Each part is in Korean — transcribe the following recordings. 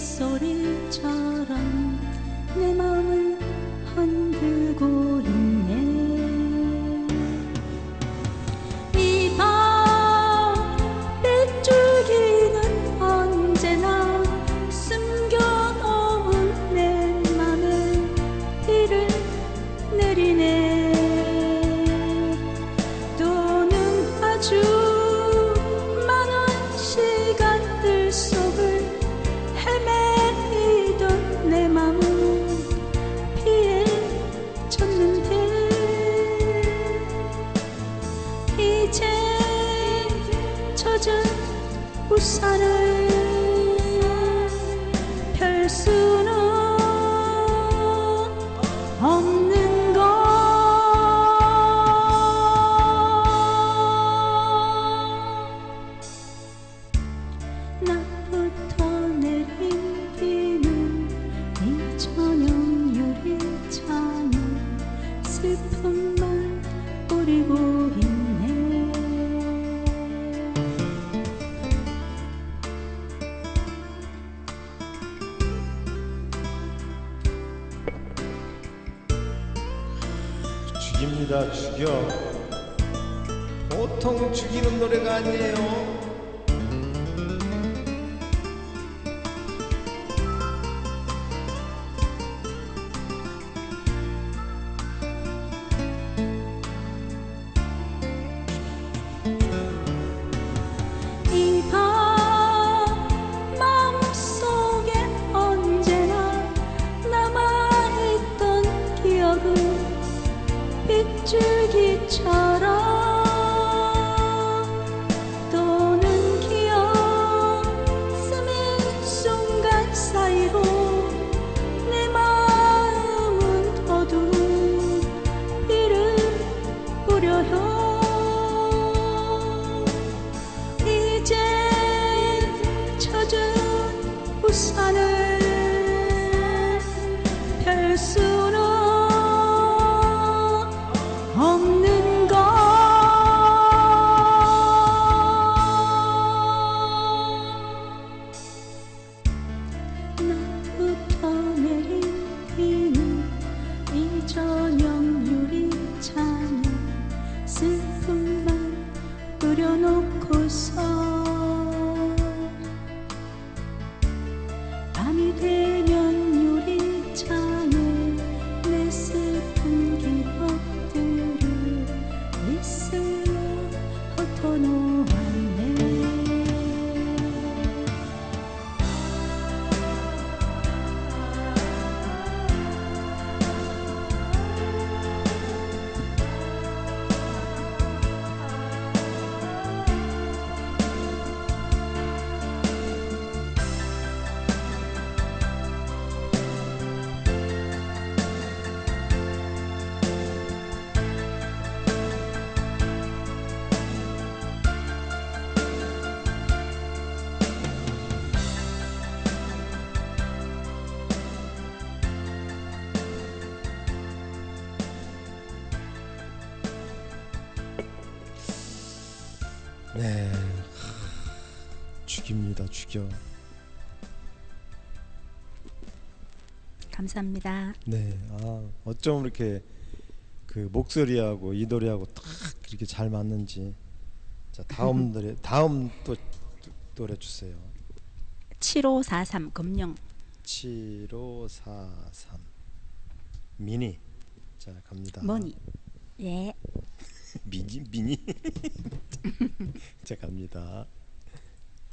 소리처럼. 뿌리고 있네. 죽입니다 죽여. 보통 죽이는 노래가 아니에요 죽입니다 죽여 감사합니다. 네, 아 어쩜 이렇게 그 목소리하고 이 노래하고 딱 이렇게 잘 맞는지. 자 다음 노래 다음 또 노래 주세요. 7543 금령 7543 미니. 자 갑니다. 머니 예 미니 미니. 자 갑니다.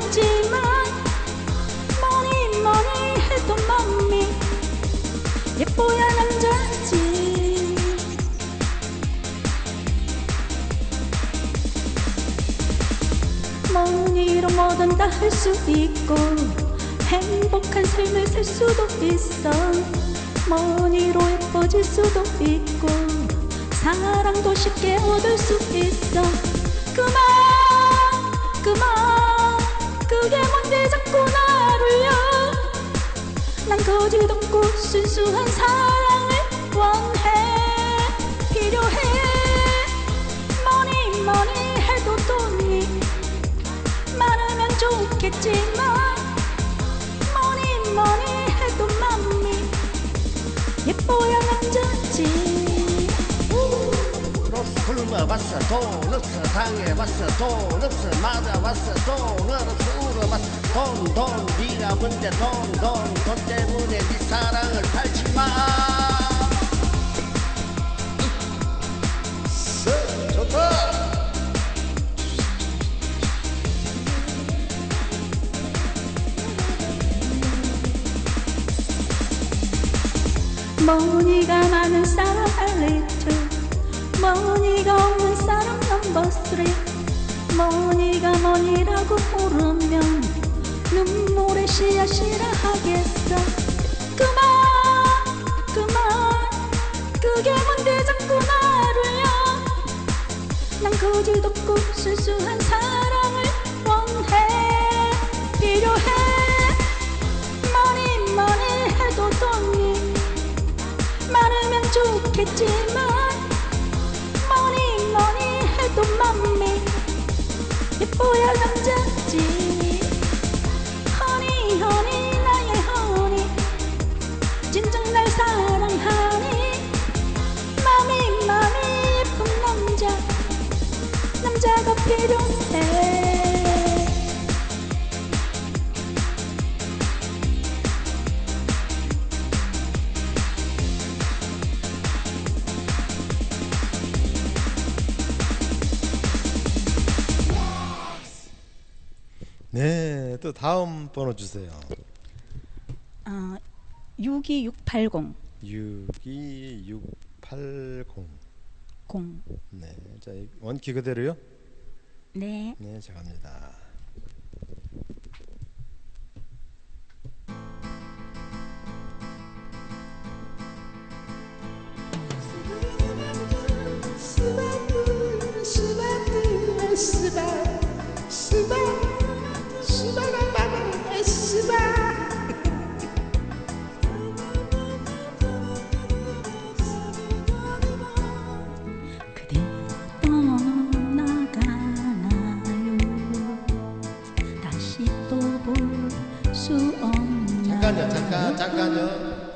좋겠지만 뭐니 뭐니 해도 맘이 예뻐야 남자지. 머니로 뭐든 다 할 수 있고 행복한 삶을 살 수도 있어. 머니로 예뻐질 수도 있고 사랑도 쉽게 얻을 수 있어. 그만 그만 그게 뭔데 자꾸 나 돌려? 난 거짓없고 순수한 사랑을 원해. 필요해. 뭐니 뭐니 해도 돈이 많으면 좋겠지만 봤어 돈 없어 당해봤어 돈 없어 맞아봤어 돈 없어 울어봤어. 돈돈 네가 문제 돈돈 돈 때문에 네 사랑을 팔지마. 머니가 많은 사람 알리트 머니가 쓰리 머니가 머니라고 부르면 눈물의 씨앗이라 하겠어. 그만 그만. 그게 뭔데 자꾸 나를요 난 거짓 없고 순수한 사랑을 원해 필요해. 머니 머니 해도 돈이 많으면 좋겠지만 머니 해 네, 또 다음 번호 주세요. 어, 62680 62680. 0 네, 자 이- 원키 그대로요? 네. 네, 자 갑니다. 잠깐요.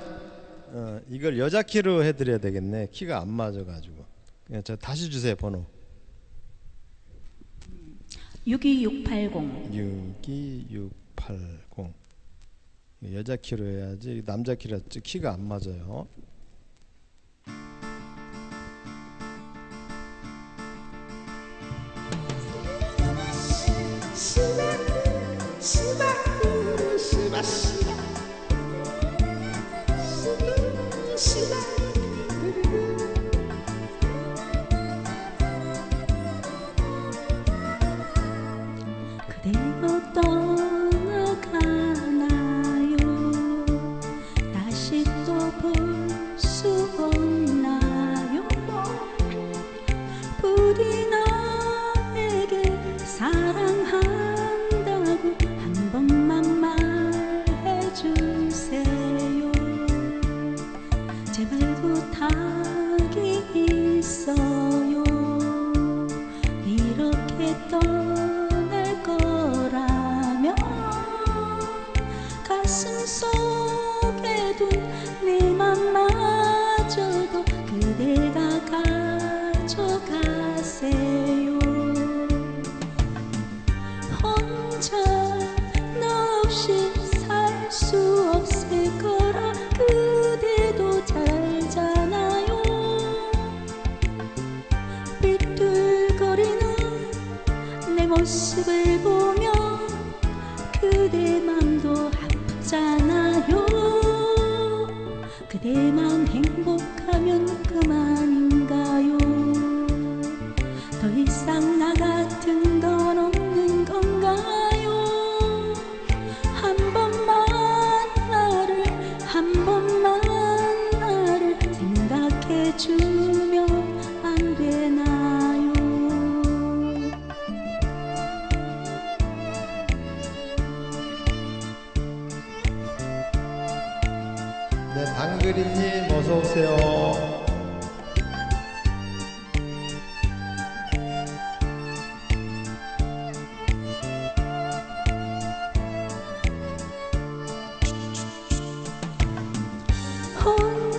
어, 이걸 여자 키로 해드려야 되겠네. 키가 안 맞아가지고. 그냥 저 다시 주세요 번호. 62680 62680. 여자 키로 해야지 남자 키라 키가 안 맞아요. 가져가세요. 혼자 너 없이 살 수 없을 거라 그대도 잘 알잖아요. 삐뚤거리는 내 모습을 보며 그대 맘도 아프잖아요. 그대만 나 같은 건 없는 건가요 한 번만 나를 한 번만 나를 생각해 주면 안 되나요 네, 방그림님 어서 오세요.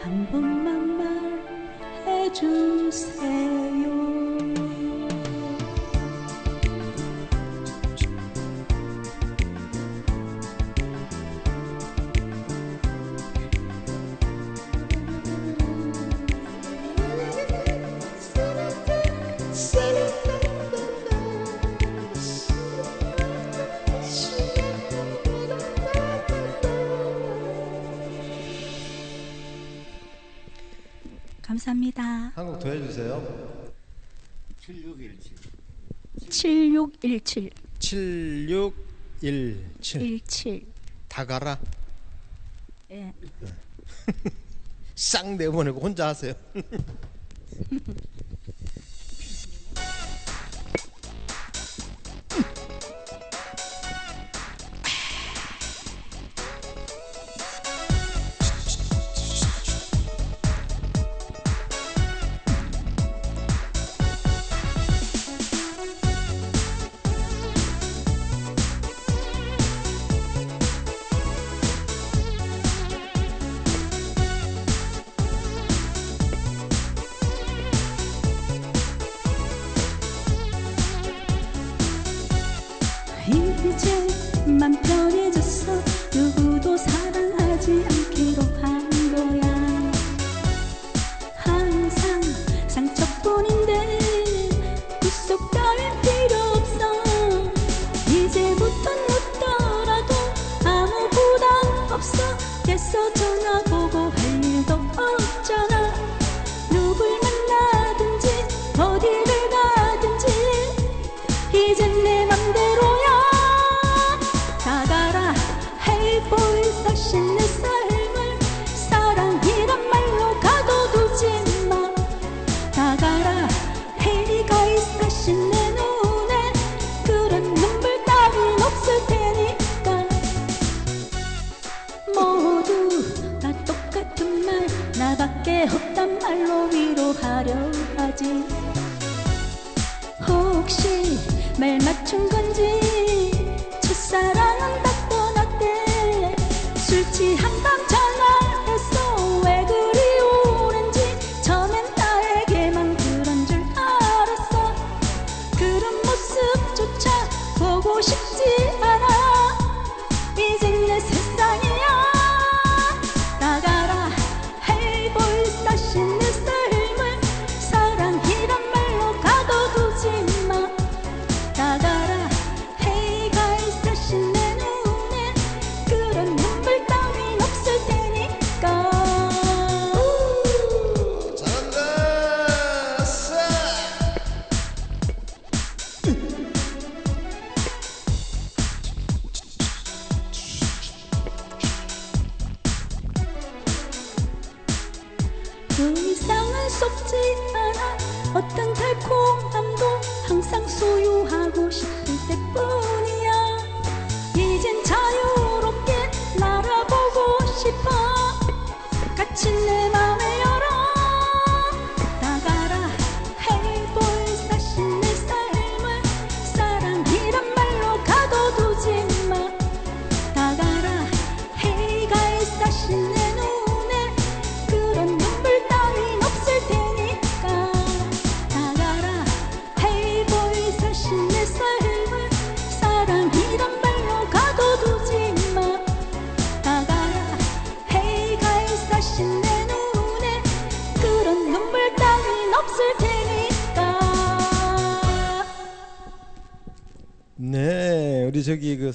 한 번만 말해주세요. 감사합니다. 한곡 더 해주세요. 7617. 7617. 7617. 17. 다 가라. 예. 네. 쌍 내보내고 혼자 하세요. 화려하지. 혹시 말 맞춘 건지 그이 쌍은 썩지 않아. 어떤 달콤함도 항상 소유하고 싶을 때뿐.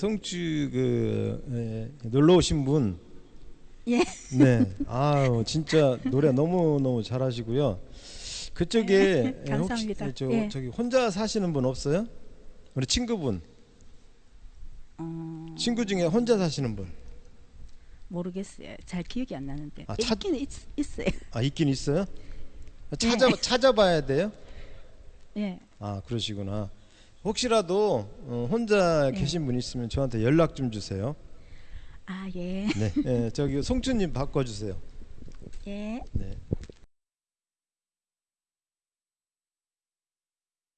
저기 그그 에, 놀러 오신 분. 예. 네. 아우 진짜 노래 너무 너무 잘하시고요. 그쪽에 네, 감사합니다. 혹시 저 예. 저기 혼자 사시는 분 없어요? 우리 친구분. 어, 친구 중에 혼자 사시는 분. 모르겠어요. 잘 기억이 안 나는데 아, 찾- 있긴 있, 있어요. 아 있긴 있어요? 찾아 찾아봐야 돼요? 예. 아 그러시구나. 혹시라도 어, 혼자 네. 계신 분 있으면 저한테 연락 좀 주세요. 아 예. 네, 예, 저기 송주님 바꿔주세요. 예. 네.